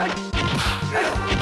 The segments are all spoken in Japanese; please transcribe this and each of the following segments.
はい。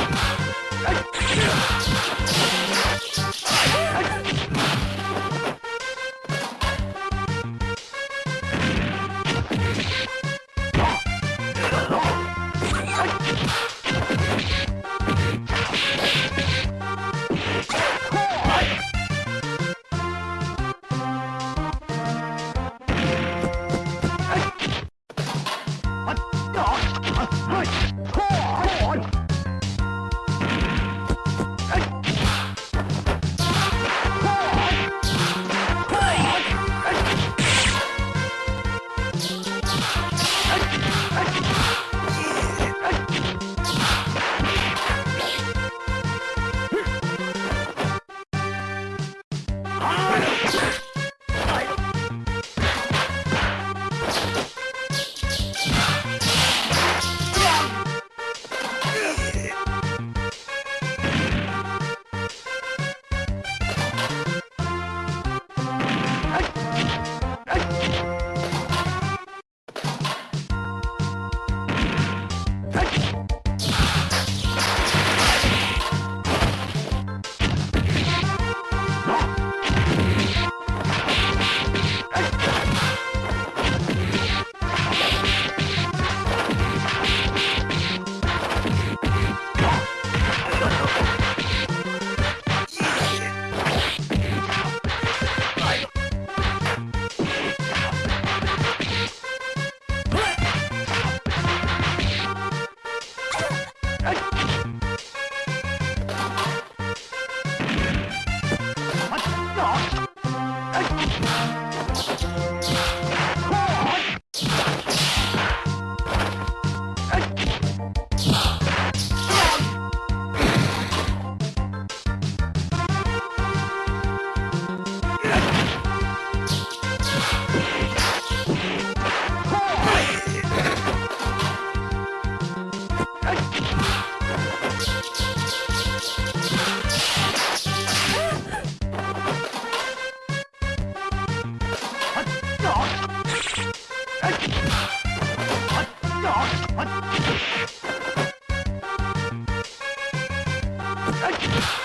Ah!